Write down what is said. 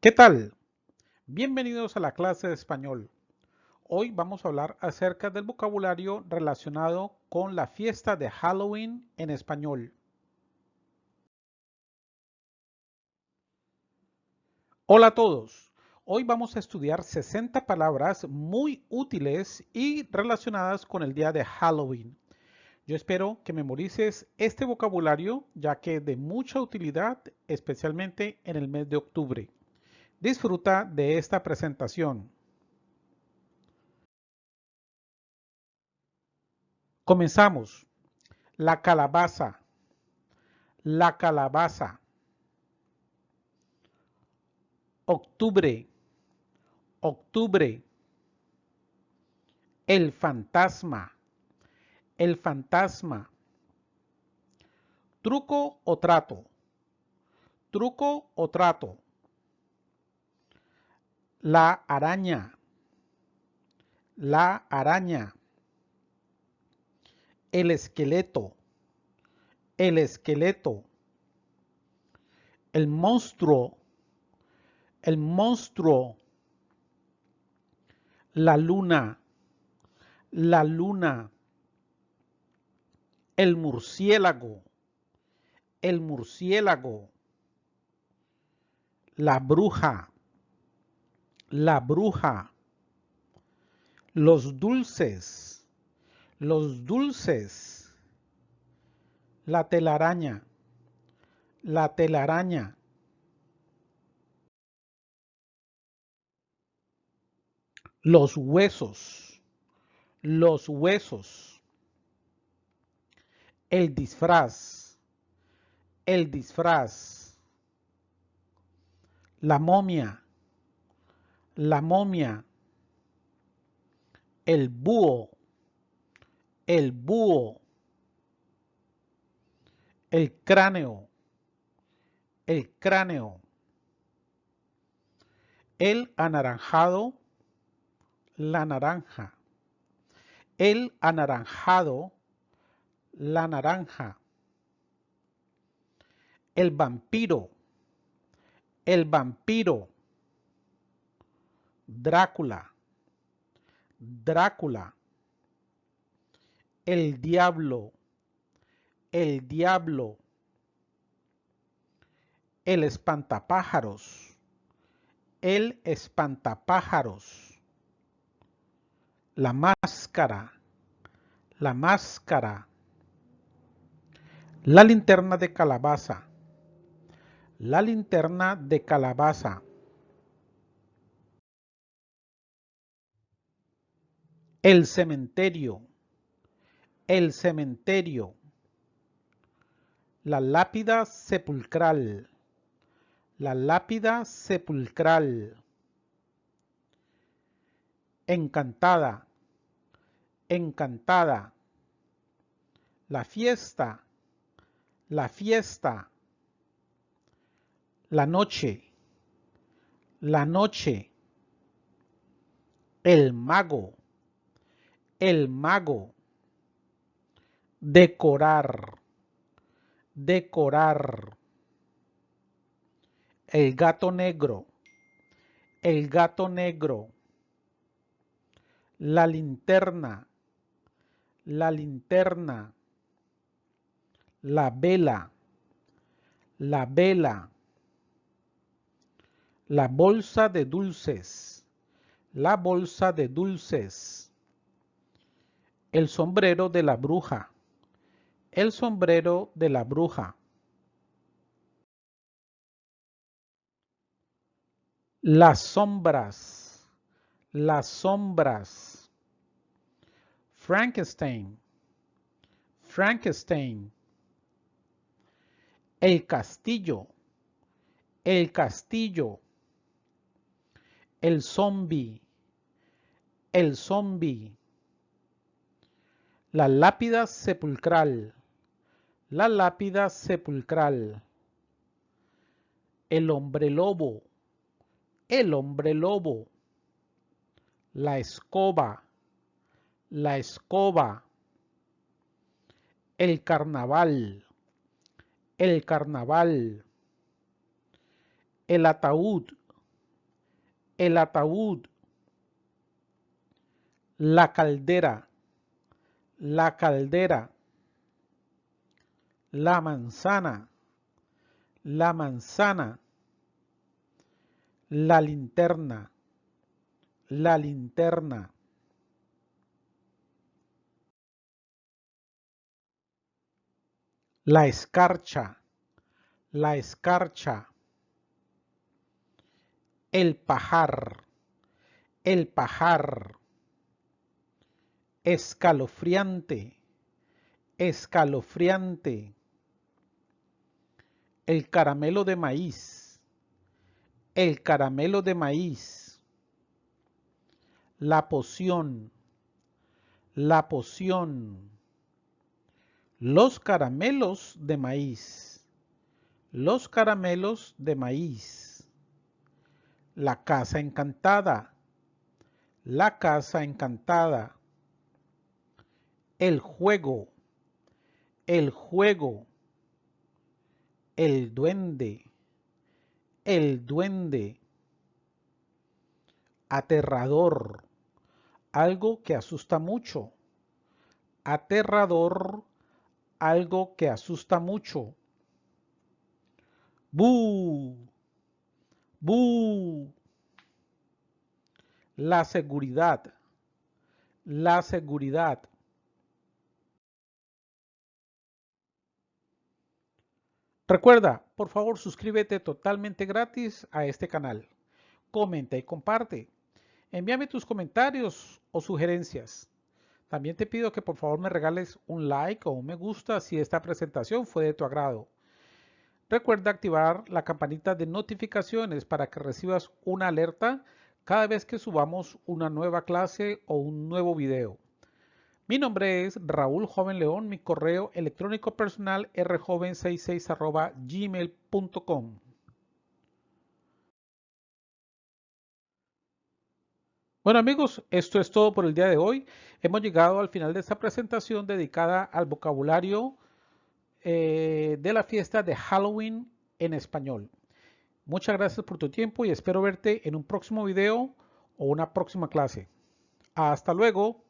¿Qué tal? Bienvenidos a la clase de español. Hoy vamos a hablar acerca del vocabulario relacionado con la fiesta de Halloween en español. Hola a todos. Hoy vamos a estudiar 60 palabras muy útiles y relacionadas con el día de Halloween. Yo espero que memorices este vocabulario ya que es de mucha utilidad, especialmente en el mes de octubre. Disfruta de esta presentación. Comenzamos. La calabaza. La calabaza. Octubre. Octubre. El fantasma el fantasma. Truco o trato. Truco o trato. La araña. La araña. El esqueleto. El esqueleto. El monstruo. El monstruo. La luna. La luna el murciélago, el murciélago, la bruja, la bruja, los dulces, los dulces, la telaraña, la telaraña. Los huesos, los huesos el disfraz, el disfraz, la momia, la momia, el búho, el búho, el cráneo, el cráneo, el anaranjado, la naranja, el anaranjado, la naranja, el vampiro, el vampiro, Drácula, Drácula, el diablo, el diablo, el espantapájaros, el espantapájaros, la máscara, la máscara, la linterna de calabaza. La linterna de calabaza. El cementerio. El cementerio. La lápida sepulcral. La lápida sepulcral. Encantada. Encantada. La fiesta la fiesta, la noche, la noche, el mago, el mago, decorar, decorar, el gato negro, el gato negro, la linterna, la linterna, la vela, la vela, la bolsa de dulces, la bolsa de dulces, el sombrero de la bruja, el sombrero de la bruja. Las sombras, las sombras. Frankenstein, Frankenstein. El castillo, el castillo, el zombie, el zombie, la lápida sepulcral, la lápida sepulcral, el hombre lobo, el hombre lobo, la escoba, la escoba, el carnaval, el carnaval, el ataúd, el ataúd, la caldera, la caldera, la manzana, la manzana, la linterna, la linterna. La escarcha, la escarcha. El pajar, el pajar. Escalofriante, escalofriante. El caramelo de maíz, el caramelo de maíz. La poción, la poción los caramelos de maíz. Los caramelos de maíz. La casa encantada. La casa encantada. El juego. El juego. El duende. El duende. Aterrador. Algo que asusta mucho. Aterrador algo que asusta mucho. ¡Bu! ¡Bu! La seguridad. La seguridad. Recuerda, por favor suscríbete totalmente gratis a este canal. Comenta y comparte. Envíame tus comentarios o sugerencias. También te pido que por favor me regales un like o un me gusta si esta presentación fue de tu agrado. Recuerda activar la campanita de notificaciones para que recibas una alerta cada vez que subamos una nueva clase o un nuevo video. Mi nombre es Raúl Joven León, mi correo electrónico personal rjoven66 gmail.com. Bueno amigos, esto es todo por el día de hoy. Hemos llegado al final de esta presentación dedicada al vocabulario eh, de la fiesta de Halloween en español. Muchas gracias por tu tiempo y espero verte en un próximo video o una próxima clase. Hasta luego.